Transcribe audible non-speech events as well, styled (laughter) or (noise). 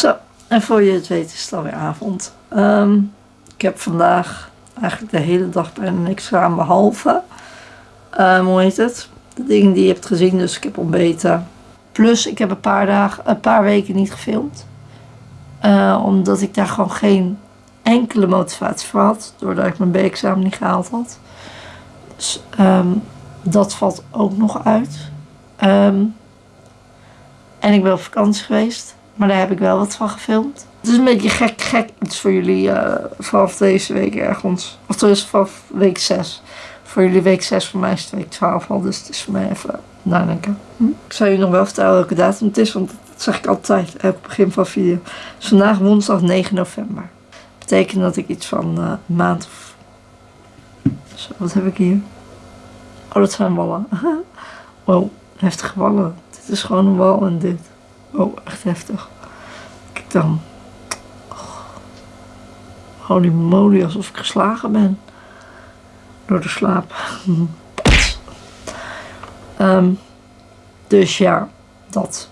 Zo, en voor je het weet is het alweer avond. Ehm, ik heb vandaag eigenlijk de hele dag bijna niks gedaan behalve, ehm, hoe heet het? De dingen die je hebt gezien, dus ik heb ontbeten. Plus ik heb een paar dagen, een paar weken niet gefilmd. Eh, omdat ik daar gewoon geen enkele motivatie voor had. Doordat ik mijn B-examen niet gehaald had. Dus ehm, dat valt ook nog uit. En ik ben op vakantie geweest. Maar daar heb ik wel wat van gefilmd. Het is een beetje gek, gek iets voor jullie uh, vanaf deze week ergens. Of tenminste vanaf week 6. Voor jullie week 6, voor mij is het week 12 al. Dus het is voor mij even nadenken. Hm? Ik zou je nog wel vertellen welke datum het is. Want dat zeg ik altijd, elk begin van video. Vandaag woensdag 9 november. Betekent dat ik iets van een maand of... Zo, wat heb ik hier? Oh, dat zijn wallen. (laughs) wow, heftige wallen. Dit is gewoon een wal en dit. Oh, echt heftig. Kijk dan. Oh. Holy moly, alsof ik geslagen ben. Door de slaap. um, (laughs) dus ja, dat.